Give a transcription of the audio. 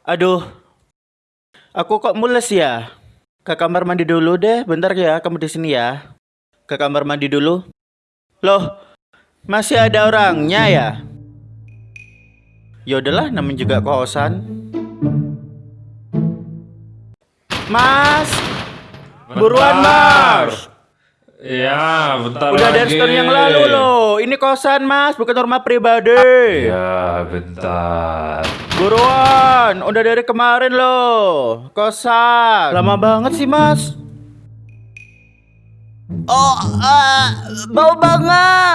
Aduh. Aku kok mules ya? Ke kamar mandi dulu deh, bentar ya kamu di sini ya. Ke kamar mandi dulu. Loh, masih ada orangnya ya? Ya udahlah, namanya juga kosan. Mas, buruan Mas. Ya, bentar Udah dari lagi. setahun yang lalu loh. Ini kosan Mas, bukan rumah pribadi. Ya, bentar. Buruan, udah dari kemarin loh. Kosan. Lama banget sih, Mas. Oh, ah, bau banget.